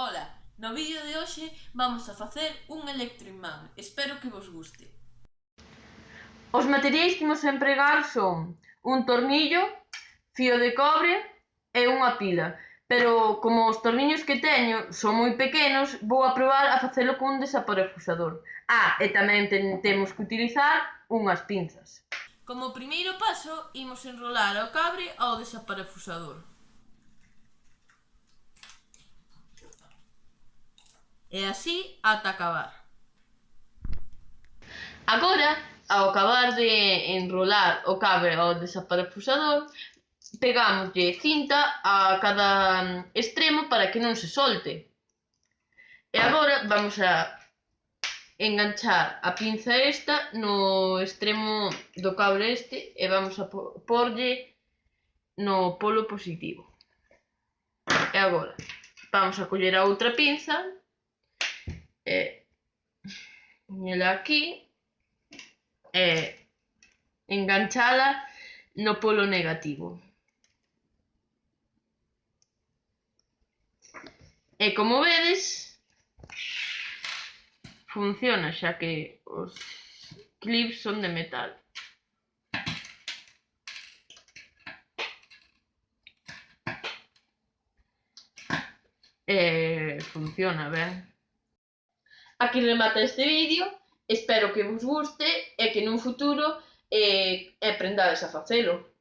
Ola, no vídeo de hoxe vamos a facer un electroimán. Espero que vos guste. Os materiais que imos empregar son un tornillo, fío de cobre e unha pila. Pero como os torniños que teño son moi pequenos, vou a probar a facelo cun desaparafusador. Ah, e tamén ten, temos que utilizar unhas pinzas. Como primeiro paso, imos enrolar o cabre ao desaparafusador. e así ata acabar. Agora, ao acabar de enrolar o cable ao desaparafusador, pegámoslle cinta a cada extremo para que non se solte. E agora vamos a enganchar a pinza esta no extremo do cable este e vamos a porlle no polo positivo. E agora vamos a coller a outra pinza eh, nela aquí e eh, enganchala no polo negativo. E como vedes, funciona xa que os clips son de metal. E funciona ben aquí remata este vídeo, espero que vos guste e que nun futuro eh, aprendades a facelo.